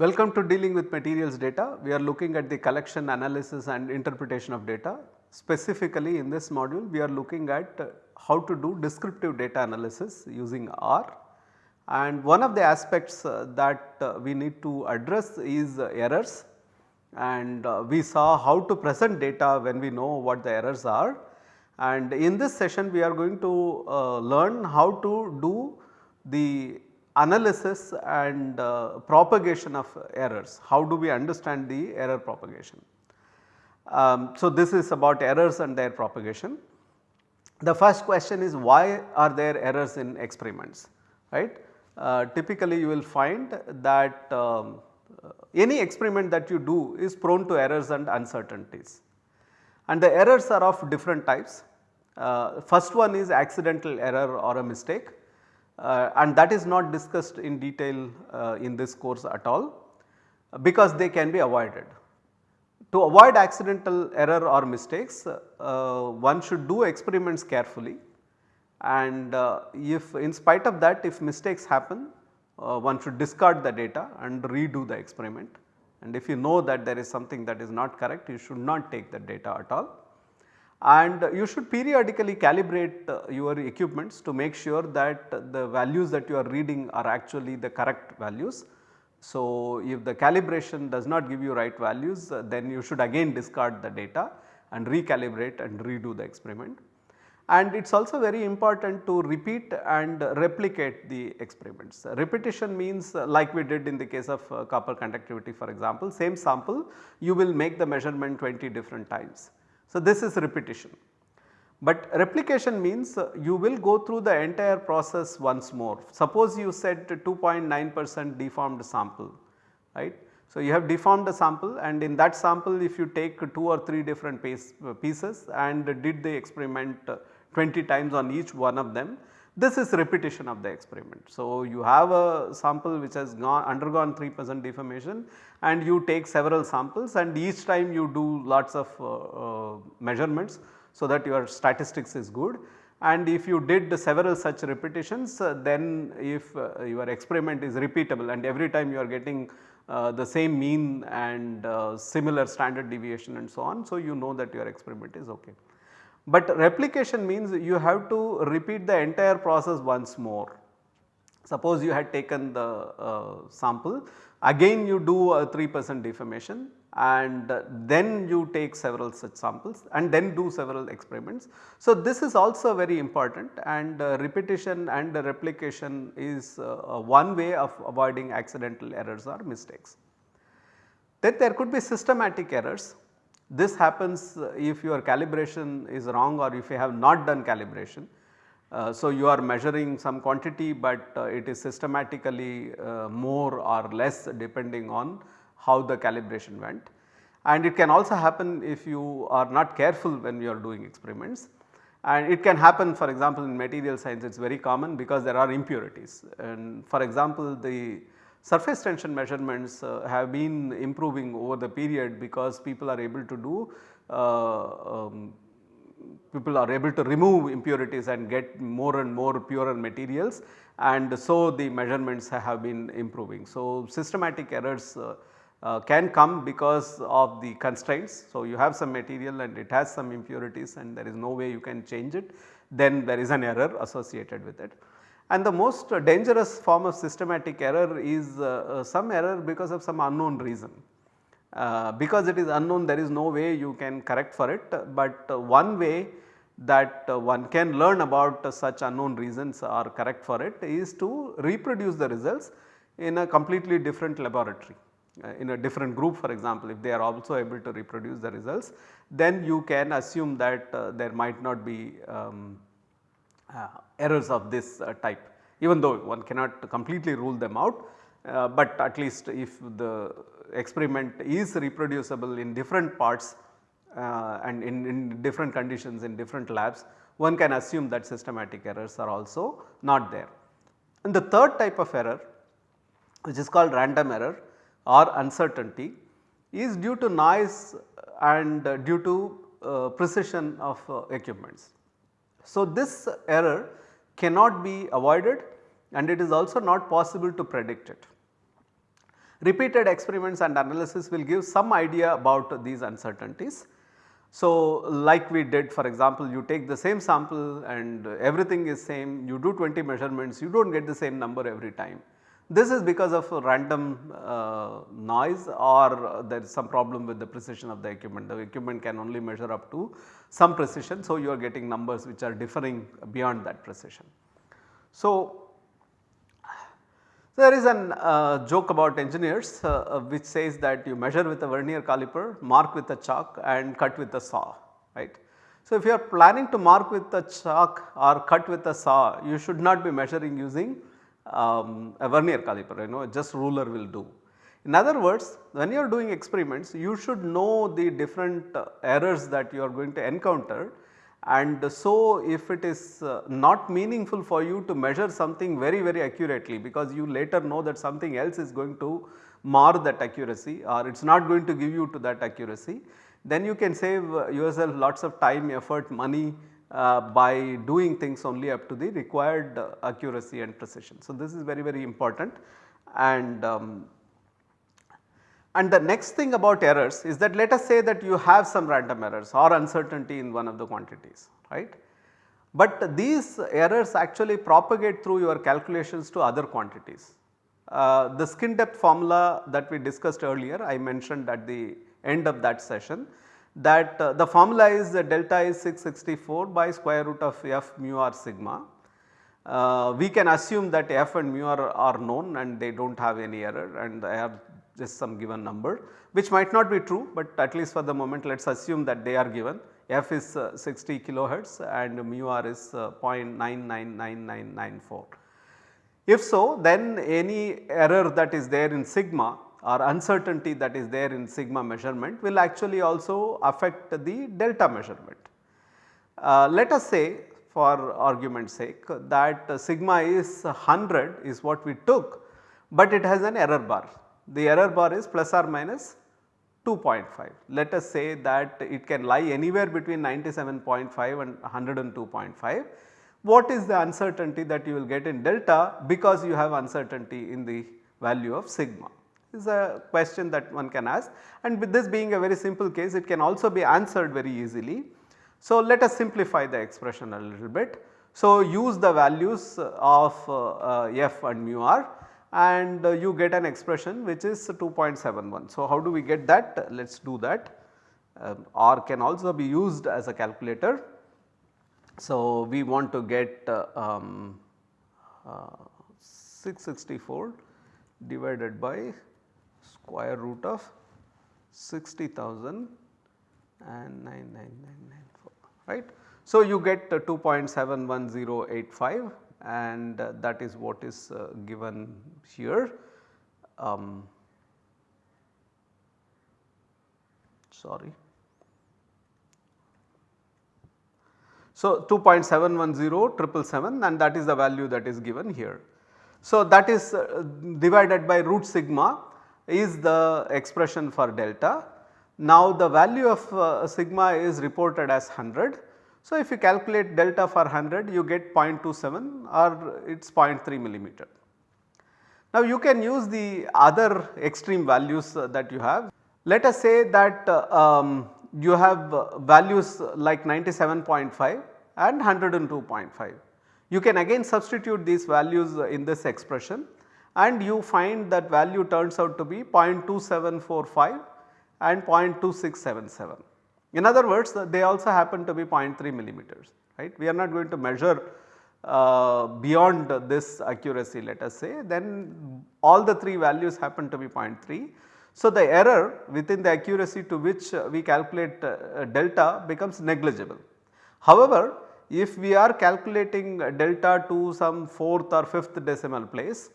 Welcome to dealing with materials data. We are looking at the collection analysis and interpretation of data. Specifically in this module we are looking at uh, how to do descriptive data analysis using R and one of the aspects uh, that uh, we need to address is errors and we saw how to present data when we know what the errors are and in this session we are going to learn how to do the analysis and uh, propagation of errors. How do we understand the error propagation? Um, so, this is about errors and their propagation. The first question is why are there errors in experiments right. Uh, typically you will find that um, any experiment that you do is prone to errors and uncertainties and the errors are of different types. Uh, first one is accidental error or a mistake uh, and that is not discussed in detail uh, in this course at all because they can be avoided. To avoid accidental error or mistakes uh, one should do experiments carefully. And uh, if in spite of that if mistakes happen uh, one should discard the data and redo the experiment. And if you know that there is something that is not correct you should not take the data at all and you should periodically calibrate uh, your equipments to make sure that the values that you are reading are actually the correct values. So, if the calibration does not give you right values uh, then you should again discard the data and recalibrate and redo the experiment. And it is also very important to repeat and replicate the experiments. Repetition means uh, like we did in the case of copper conductivity for example, same sample you will make the measurement 20 different times so, this is repetition. But replication means uh, you will go through the entire process once more. Suppose you said 2.9 percent deformed sample right. So, you have deformed a sample and in that sample if you take 2 or 3 different piece, uh, pieces and did the experiment uh, 20 times on each one of them, this is repetition of the experiment. So, you have a sample which has gone undergone 3 percent deformation and you take several samples and each time you do lots of uh, uh, measurements so that your statistics is good and if you did several such repetitions uh, then if uh, your experiment is repeatable and every time you are getting uh, the same mean and uh, similar standard deviation and so on. So, you know that your experiment is ok. But replication means you have to repeat the entire process once more. Suppose you had taken the sample Again you do a 3 percent deformation and then you take several such samples and then do several experiments. So, this is also very important and uh, repetition and replication is uh, one way of avoiding accidental errors or mistakes. Then there could be systematic errors. This happens if your calibration is wrong or if you have not done calibration. Uh, so, you are measuring some quantity, but uh, it is systematically uh, more or less depending on how the calibration went. And it can also happen if you are not careful when you are doing experiments and it can happen for example in material science it is very common because there are impurities and for example the surface tension measurements uh, have been improving over the period because people are able to do uh, um, people are able to remove impurities and get more and more purer materials and so the measurements have been improving. So, systematic errors uh, uh, can come because of the constraints. So, you have some material and it has some impurities and there is no way you can change it then there is an error associated with it. And the most dangerous form of systematic error is uh, uh some error because of some unknown reason. Uh, because it is unknown there is no way you can correct for it, but uh, one way that uh, one can learn about such unknown reasons or correct for it is to reproduce the results in a completely different laboratory in a different group for example if they are also able to reproduce the results then you can assume that uh, there might not be um, uh, errors of this uh, type even though one cannot completely rule them out, but at least if the experiment is reproducible in different parts uh, and in, in, different conditions in different labs one can assume that systematic errors are also not there. And the third type of error which is called random error or uncertainty is due to noise and uh, due to uh, precision of uh, equipments. So, this error cannot be avoided and it is also not possible to predict it. Repeated experiments and analysis will give some idea about these uncertainties. So, like we did for example, you take the same sample and everything is same, you do 20 measurements, you do not get the same number every time. This is because of random uh, noise or there is some problem with the precision of the equipment. The equipment can only measure up to some precision. So, you are getting numbers which are differing beyond that precision. So, there is an uh, joke about engineers uh, uh, which says that you measure with a vernier caliper, mark with a chalk and cut with a saw right. So, if you are planning to mark with a chalk or cut with a saw you should not be measuring using um, a vernier caliper you know just ruler will do. In other words when you are doing experiments you should know the different uh, errors that you are going to encounter and so if it is uh, not meaningful for you to measure something very very accurately because you later know that something else is going to mar that accuracy or it is not going to give you to that accuracy then you can save uh, yourself lots of time effort money uh, by doing things only up to the required uh, accuracy and precision. So, this is very very important and um, and the next thing about errors is that let us say that you have some random errors or uncertainty in one of the quantities right. But these errors actually propagate through your calculations to other quantities. Uh, the skin depth formula that we discussed earlier I mentioned at the end of that session that uh, the formula is uh, delta is 664 by square root of f mu r sigma. Uh, we can assume that f and mu r are known and they do not have any error and they have just some given number which might not be true, but at least for the moment let us assume that they are given f is uh, 60 kilohertz and mu r is uh, 0.999994. If so then any error that is there in sigma or uncertainty that is there in sigma measurement will actually also affect the delta measurement. Uh, let us say for argument's sake that sigma is 100 is what we took, but it has an error bar. The error bar is plus or minus 2.5. Let us say that it can lie anywhere between 97.5 and 102.5. What is the uncertainty that you will get in delta because you have uncertainty in the value of sigma? Is a question that one can ask and with this being a very simple case it can also be answered very easily. So, let us simplify the expression a little bit. So, use the values of uh, f and mu r and you get an expression which is 2.71. So, how do we get that? Let us do that. Um, r can also be used as a calculator. So, we want to get uh, um, uh, 664 divided by square root of 60,000 and 99994 right. So, you get 2.71085 and that is what is uh, given here. Um, sorry. So, 2.710 and that is the value that is given here. So, that is uh, divided by root sigma is the expression for delta. Now the value of uh, sigma is reported as 100. So if you calculate delta for 100 you get 0.27 or it is 0.3 millimeter. Now you can use the other extreme values uh, that you have. Let us say that uh, um, you have uh, values like 97.5 and 102.5. You can again substitute these values in this expression and you find that value turns out to be 0.2745 and 0.2677. In other words they also happen to be 0.3 millimeters right. We are not going to measure uh, beyond this accuracy let us say then all the 3 values happen to be 0.3. So, the error within the accuracy to which we calculate uh, delta becomes negligible. However, if we are calculating delta to some 4th or 5th decimal place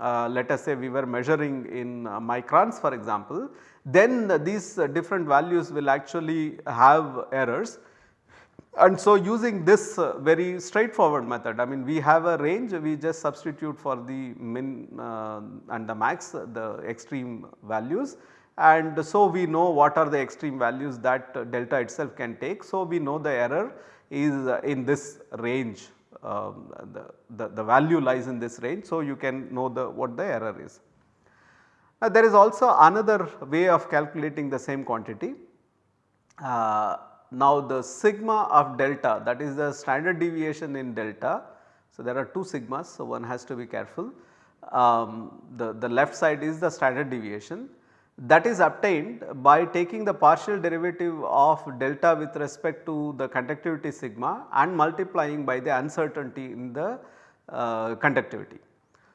uh, let us say we were measuring in uh, microns for example, then uh, these different values will actually have errors. And so using this very straightforward method, I mean we have a range, we just substitute for the min uh, and the max the extreme values and so we know what are the extreme values that delta itself can take. So we know the error is in this range um, the, the, the value lies in this range. So, you can know the what the error is. Uh, there is also another way of calculating the same quantity. Uh, now the sigma of delta that is the standard deviation in delta. So, there are two sigmas so one has to be careful. Um, the, the left side is the standard deviation that is obtained by taking the partial derivative of delta with respect to the conductivity sigma and multiplying by the uncertainty in the uh, conductivity.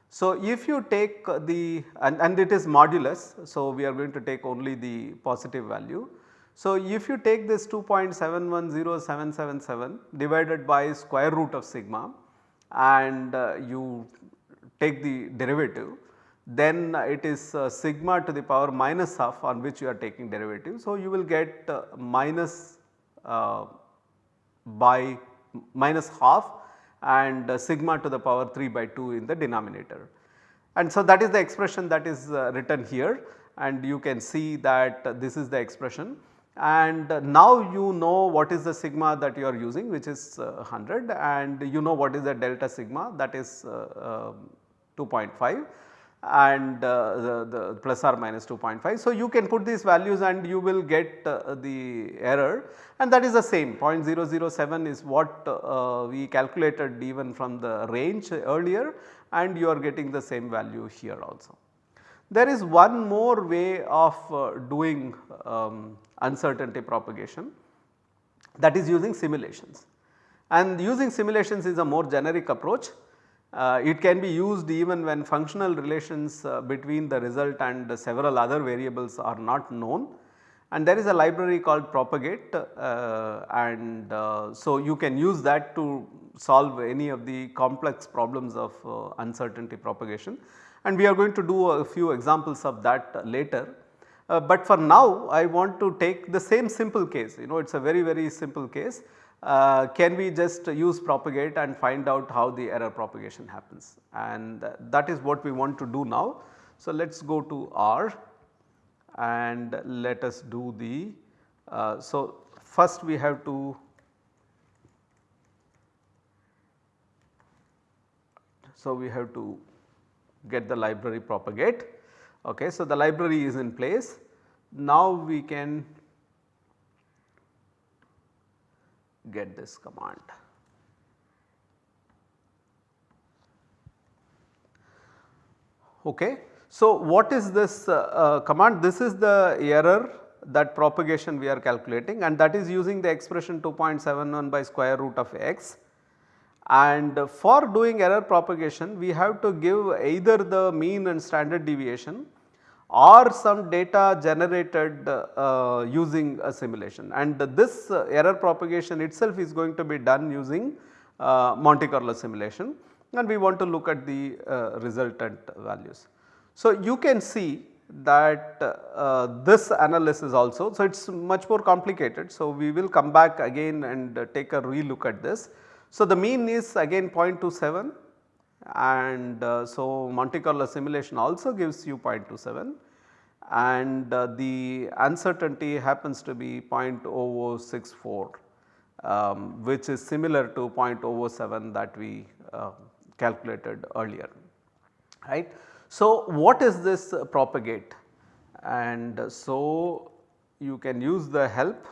So, if you take the and, and it is modulus. So, we are going to take only the positive value. So, if you take this 2.710777 divided by square root of sigma and uh, you take the derivative then it is uh, sigma to the power minus half on which you are taking derivative. So, you will get uh, minus uh, by minus half and sigma to the power 3 by 2 in the denominator. And so, that is the expression that is written here and you can see that this is the expression and now you know what is the sigma that you are using which is 100 and you know what is the delta sigma that is 2.5 and uh, the, the plus or minus 2.5. So, you can put these values and you will get uh, the error. And that is the same. 0.007 is what uh, we calculated even from the range earlier. And you are getting the same value here also. There is one more way of uh, doing um, uncertainty propagation. That is using simulations. And using simulations is a more generic approach uh, it can be used even when functional relations uh, between the result and several other variables are not known. And there is a library called propagate uh, and uh, so you can use that to solve any of the complex problems of uh, uncertainty propagation. And we are going to do a few examples of that later. Uh, but for now I want to take the same simple case. You know it is a very very simple case uh, can we just use propagate and find out how the error propagation happens and that is what we want to do now. So, let us go to R and let us do the, uh, so first we have to So, we have to get the library propagate. Okay. So, the library is in place. Now, we can get this command. Okay. So, what is this uh, uh, command? This is the error that propagation we are calculating and that is using the expression 2.71 by square root of x. And for doing error propagation we have to give either the mean and standard deviation or some data generated uh, using a simulation and this uh, error propagation itself is going to be done using uh, Monte Carlo simulation and we want to look at the uh, resultant values. So, you can see that uh, this analysis also, so it is much more complicated. So, we will come back again and take a relook at this. So, the mean is again 0.27 and uh, so Monte Carlo simulation also gives you 0.27 and uh, the uncertainty happens to be 0.0064 um, which is similar to 0.007 that we uh, calculated earlier right. So, what is this propagate and so you can use the help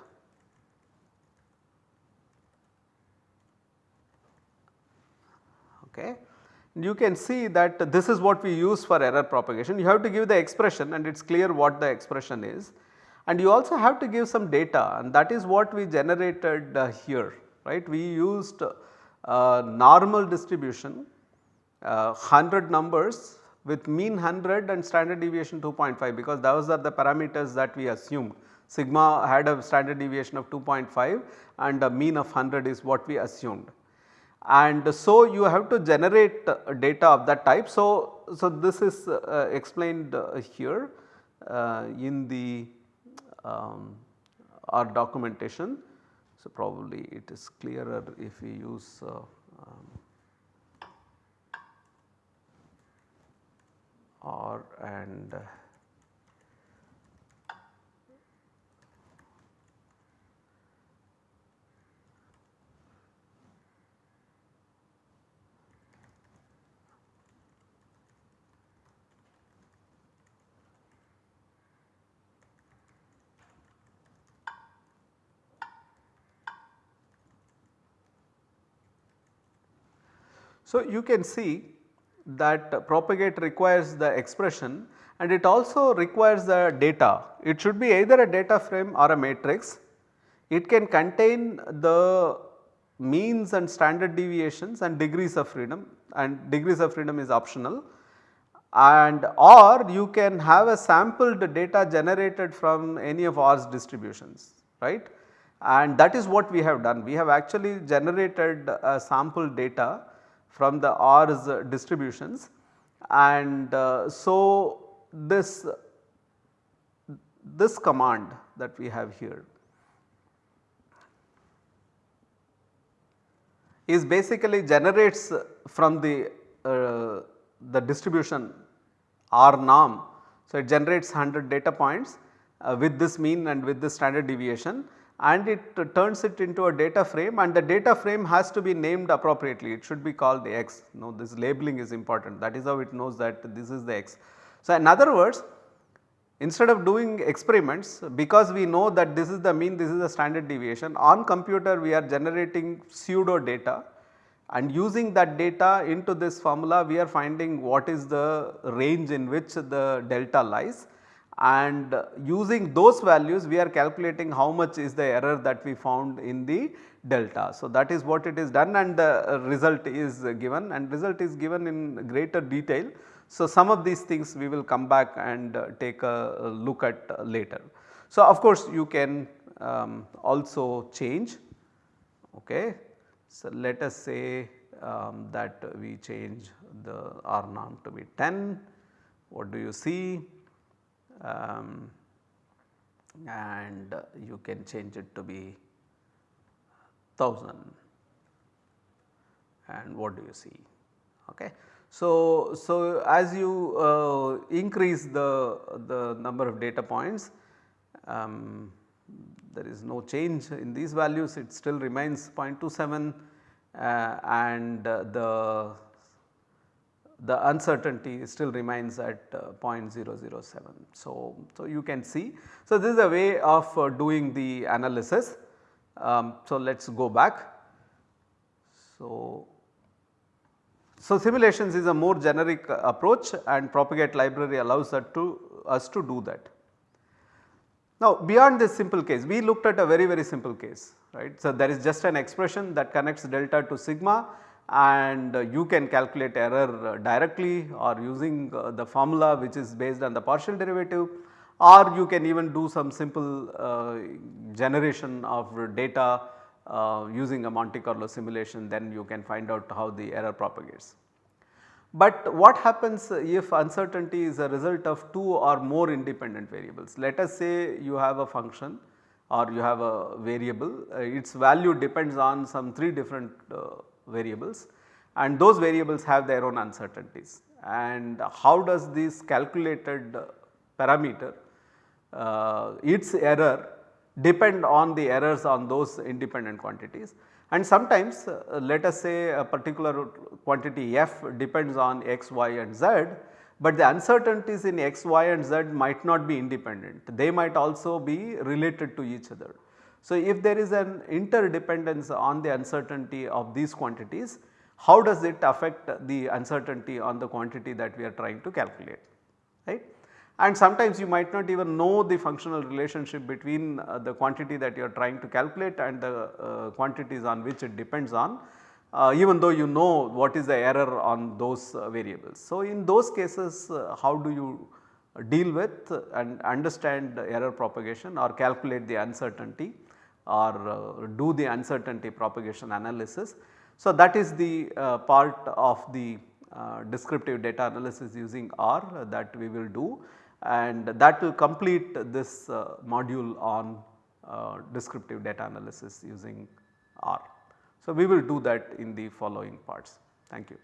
okay. You can see that this is what we use for error propagation. You have to give the expression and it is clear what the expression is and you also have to give some data and that is what we generated uh, here right. We used uh, normal distribution uh, 100 numbers with mean 100 and standard deviation 2.5 because those are the parameters that we assumed. Sigma had a standard deviation of 2.5 and a mean of 100 is what we assumed and so you have to generate data of that type. So, so this is uh, explained uh, here uh, in the um, R documentation. So, probably it is clearer if we use uh, um, R and So, you can see that propagate requires the expression and it also requires the data. It should be either a data frame or a matrix. It can contain the means and standard deviations and degrees of freedom and degrees of freedom is optional and or you can have a sampled data generated from any of R's distributions right and that is what we have done. We have actually generated a sample data from the R's distributions and uh, so this this command that we have here is basically generates from the uh, the distribution R norm. So, it generates 100 data points uh, with this mean and with this standard deviation and it turns it into a data frame and the data frame has to be named appropriately it should be called the x. Now, this labeling is important that is how it knows that this is the x. So, in other words instead of doing experiments because we know that this is the mean this is the standard deviation on computer we are generating pseudo data and using that data into this formula we are finding what is the range in which the delta lies and using those values we are calculating how much is the error that we found in the delta. So, that is what it is done and the result is given and result is given in greater detail. So, some of these things we will come back and take a look at later. So, of course, you can um, also change okay so, let us say um, that we change the R norm to be 10, what do you see? Um, and you can change it to be 1000 and what do you see? Okay. So, so as you uh, increase the, the number of data points um, there is no change in these values it still remains 0.27 uh, and uh, the the uncertainty still remains at uh, 0.007. So, so you can see. So, this is a way of uh, doing the analysis. Um, so, let us go back. So, so simulations is a more generic approach and propagate library allows us to us to do that. Now beyond this simple case we looked at a very very simple case right. So there is just an expression that connects delta to sigma and uh, you can calculate error uh, directly or using uh, the formula which is based on the partial derivative or you can even do some simple generation of data using a Monte Carlo simulation then you can find out how the error propagates. But what happens if uncertainty is a result of two or more independent variables? Let us say you have a function or you have a variable, its value depends on some 3 different uh, variables and those variables have their own uncertainties. And how does this calculated parameter, uh, its error depend on the errors on those independent quantities and sometimes uh, let us say a particular quantity f depends on x, y and z, but the uncertainties in x, y and z might not be independent, they might also be related to each other. So, if there is an interdependence on the uncertainty of these quantities, how does it affect the uncertainty on the quantity that we are trying to calculate, right and sometimes you might not even know the functional relationship between uh, the quantity that you are trying to calculate and the uh, quantities on which it depends on uh, even though you know what is the error on those uh, variables. So, in those cases uh, how do you deal with and understand error propagation or calculate the uncertainty or uh, do the uncertainty propagation analysis. So, that is the part of the descriptive data analysis using R that we will do and that will complete this uh, module on uh, descriptive data analysis using R. So, we will do that in the following parts. Thank you.